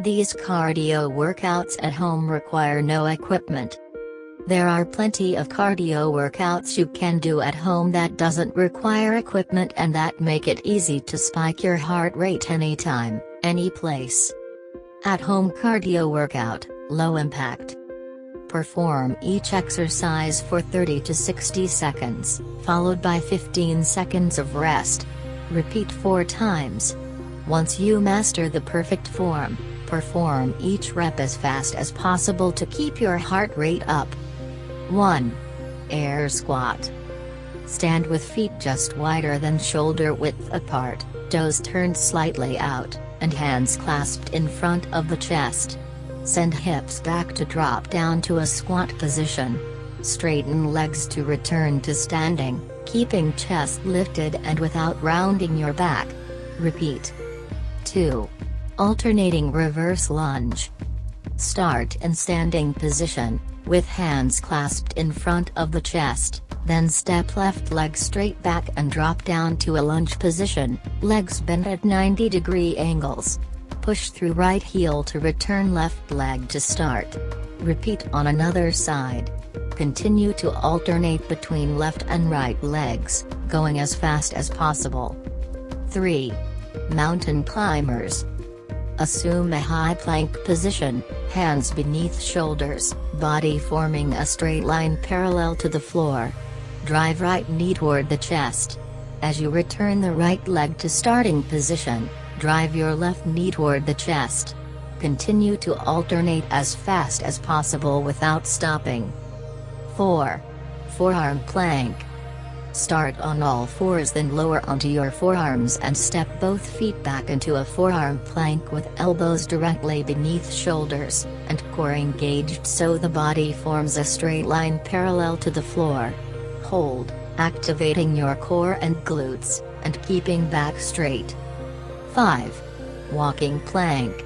These cardio workouts at home require no equipment. There are plenty of cardio workouts you can do at home that doesn't require equipment and that make it easy to spike your heart rate anytime, any place. At home cardio workout, low impact. Perform each exercise for 30 to 60 seconds, followed by 15 seconds of rest. Repeat 4 times. Once you master the perfect form, perform each rep as fast as possible to keep your heart rate up. 1. Air Squat. Stand with feet just wider than shoulder width apart, toes turned slightly out, and hands clasped in front of the chest. Send hips back to drop down to a squat position. Straighten legs to return to standing, keeping chest lifted and without rounding your back. Repeat. 2. Alternating reverse lunge. Start in standing position, with hands clasped in front of the chest, then step left leg straight back and drop down to a lunge position, legs bent at 90 degree angles push through right heel to return left leg to start. Repeat on another side. Continue to alternate between left and right legs, going as fast as possible. 3. Mountain Climbers. Assume a high plank position, hands beneath shoulders, body forming a straight line parallel to the floor. Drive right knee toward the chest. As you return the right leg to starting position, Drive your left knee toward the chest. Continue to alternate as fast as possible without stopping. 4. Forearm Plank. Start on all fours then lower onto your forearms and step both feet back into a forearm plank with elbows directly beneath shoulders, and core engaged so the body forms a straight line parallel to the floor. Hold, activating your core and glutes, and keeping back straight. 5. Walking plank.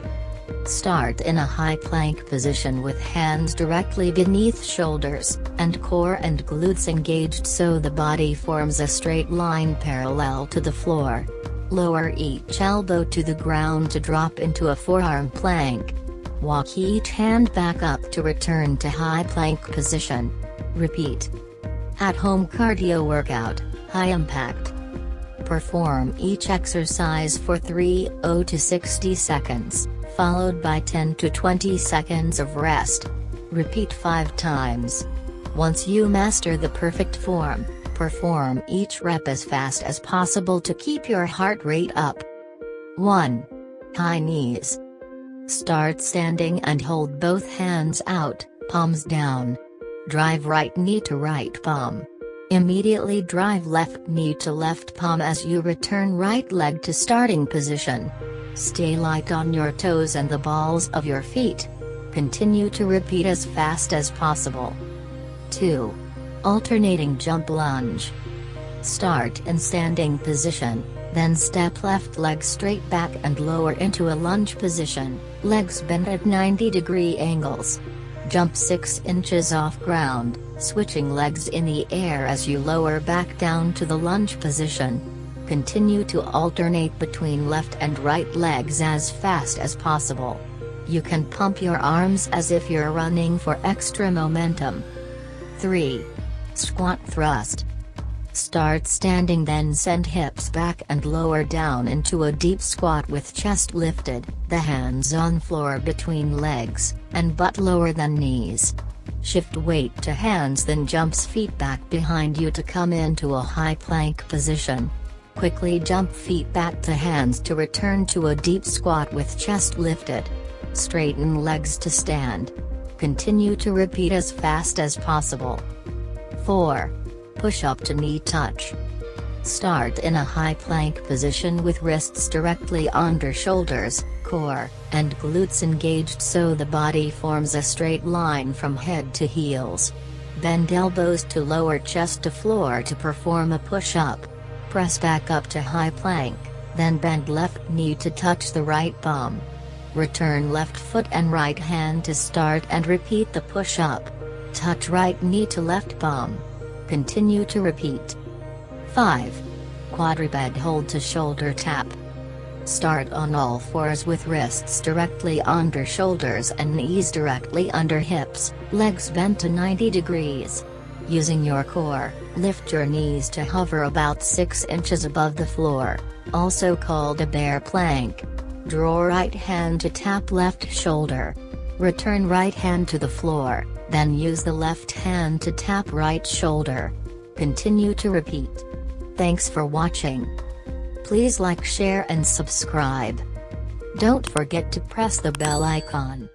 Start in a high plank position with hands directly beneath shoulders, and core and glutes engaged so the body forms a straight line parallel to the floor. Lower each elbow to the ground to drop into a forearm plank. Walk each hand back up to return to high plank position. Repeat. At home cardio workout, high impact. Perform each exercise for 30 to 60 seconds, followed by 10 to 20 seconds of rest. Repeat 5 times. Once you master the perfect form, perform each rep as fast as possible to keep your heart rate up. 1. High knees. Start standing and hold both hands out, palms down. Drive right knee to right palm. Immediately drive left knee to left palm as you return right leg to starting position. Stay light on your toes and the balls of your feet. Continue to repeat as fast as possible. 2. Alternating jump lunge. Start in standing position, then step left leg straight back and lower into a lunge position, legs bent at 90 degree angles. Jump 6 inches off ground, switching legs in the air as you lower back down to the lunge position. Continue to alternate between left and right legs as fast as possible. You can pump your arms as if you're running for extra momentum. 3. Squat thrust. Start standing then send hips back and lower down into a deep squat with chest lifted, the hands on floor between legs, and butt lower than knees. Shift weight to hands then jumps feet back behind you to come into a high plank position. Quickly jump feet back to hands to return to a deep squat with chest lifted. Straighten legs to stand. Continue to repeat as fast as possible. 4. Push up to knee touch. Start in a high plank position with wrists directly under shoulders, core, and glutes engaged so the body forms a straight line from head to heels. Bend elbows to lower chest to floor to perform a push-up. Press back up to high plank, then bend left knee to touch the right bum. Return left foot and right hand to start and repeat the push-up. Touch right knee to left bum. Continue to repeat. 5. Quadruped hold to shoulder tap. Start on all fours with wrists directly under shoulders and knees directly under hips, legs bent to 90 degrees. Using your core, lift your knees to hover about 6 inches above the floor, also called a bear plank. Draw right hand to tap left shoulder. Return right hand to the floor, then use the left hand to tap right shoulder. Continue to repeat. Thanks for watching. Please like share and subscribe. Don't forget to press the bell icon.